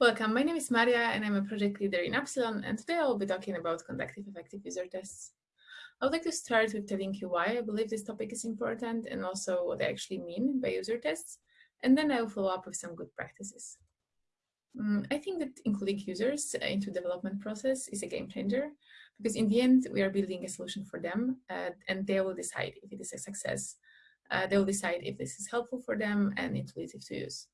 Welcome, my name is Maria and I'm a project leader in Appsilon and today I'll be talking about conductive effective user tests. I would like to start with telling you why I believe this topic is important and also what I actually mean by user tests, and then I will follow up with some good practices. Um, I think that including users into development process is a game changer because in the end we are building a solution for them uh, and they will decide if it is a success. Uh, they will decide if this is helpful for them and intuitive to use.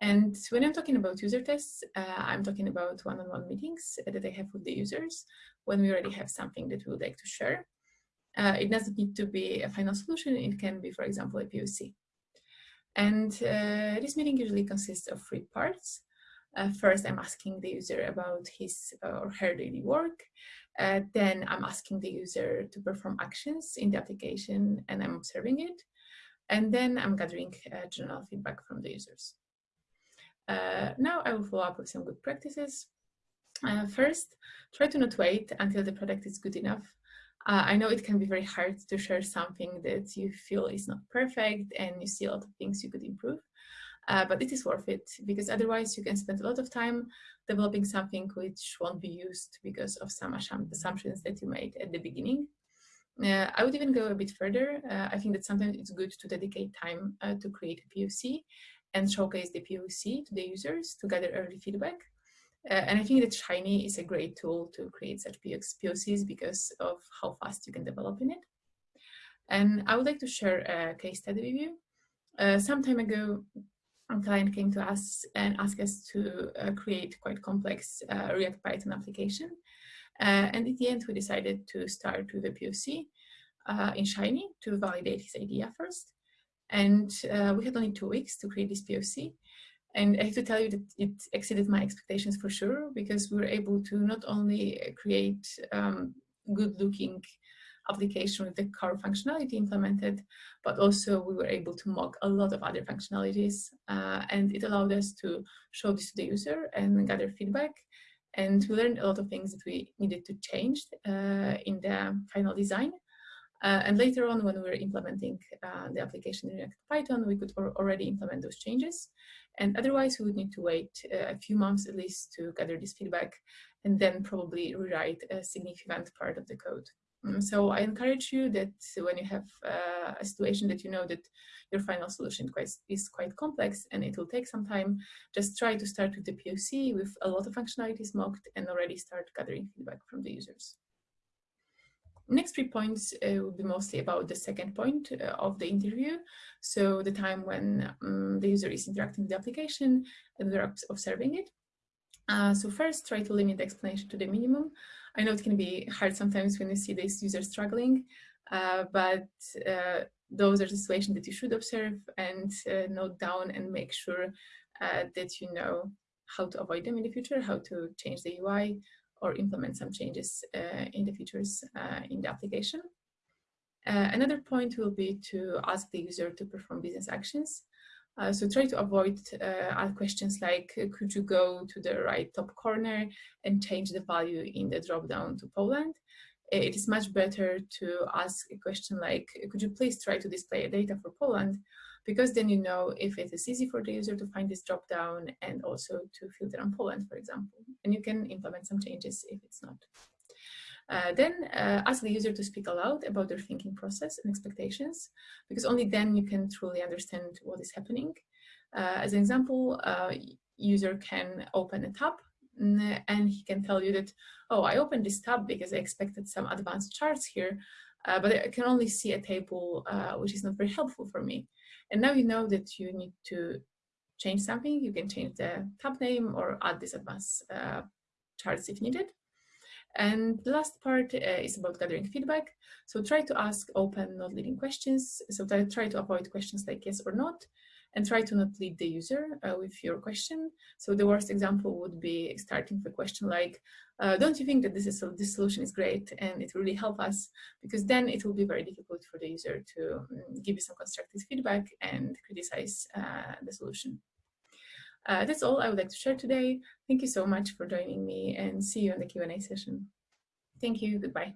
And when I'm talking about user tests, uh, I'm talking about one-on-one -on -one meetings that I have with the users when we already have something that we would like to share. Uh, it doesn't need to be a final solution. It can be, for example, a POC. And uh, this meeting usually consists of three parts. Uh, first, I'm asking the user about his uh, or her daily work. Uh, then I'm asking the user to perform actions in the application and I'm observing it. And then I'm gathering general feedback from the users. Uh, now I will follow up with some good practices. Uh, first, try to not wait until the product is good enough. Uh, I know it can be very hard to share something that you feel is not perfect and you see a lot of things you could improve, uh, but it is worth it because otherwise you can spend a lot of time developing something which won't be used because of some assumptions that you made at the beginning. Uh, I would even go a bit further. Uh, I think that sometimes it's good to dedicate time uh, to create a POC and showcase the POC to the users to gather early feedback. Uh, and I think that Shiny is a great tool to create such POCs because of how fast you can develop in it. And I would like to share a case study with you. Uh, some time ago, a client came to us and asked us to uh, create quite complex uh, React Python application. Uh, and at the end, we decided to start with a POC uh, in Shiny to validate his idea first. And uh, we had only two weeks to create this POC. And I have to tell you that it exceeded my expectations for sure, because we were able to not only create um, good looking application with the core functionality implemented, but also we were able to mock a lot of other functionalities. Uh, and it allowed us to show this to the user and gather feedback. And we learned a lot of things that we needed to change uh, in the final design. Uh, and later on, when we were implementing uh, the application in React Python, we could already implement those changes. And otherwise, we would need to wait uh, a few months at least to gather this feedback and then probably rewrite a significant part of the code. Um, so I encourage you that when you have uh, a situation that you know that your final solution quite, is quite complex and it will take some time, just try to start with the POC with a lot of functionalities mocked and already start gathering feedback from the users. Next three points uh, will be mostly about the second point uh, of the interview. So the time when um, the user is interacting with the application and we're observing it. Uh, so first, try to limit the explanation to the minimum. I know it can be hard sometimes when you see this user struggling, uh, but uh, those are the situations that you should observe and uh, note down and make sure that you know how to avoid them in the future, how to change the UI, or implement some changes uh, in the features uh, in the application. Uh, another point will be to ask the user to perform business actions. Uh, so try to avoid uh, questions like, could you go to the right top corner and change the value in the dropdown to Poland? It is much better to ask a question like, could you please try to display data for Poland? because then you know if it is easy for the user to find this drop down and also to filter on Poland, for example. And you can implement some changes if it's not. Uh, then uh, ask the user to speak aloud about their thinking process and expectations, because only then you can truly understand what is happening. Uh, as an example, uh, user can open a tab and he can tell you that, oh, I opened this tab because I expected some advanced charts here, uh, but I can only see a table uh, which is not very helpful for me. And now you know that you need to change something. You can change the tab name or add this advanced uh, charts if needed. And the last part uh, is about gathering feedback. So try to ask open, not leading questions. So try to avoid questions like yes or not and try to not lead the user uh, with your question. So the worst example would be starting with a question like, uh, don't you think that this, is, this solution is great and it really help us? Because then it will be very difficult for the user to um, give you some constructive feedback and criticize uh, the solution. Uh, that's all I would like to share today. Thank you so much for joining me and see you in the Q&A session. Thank you. Goodbye.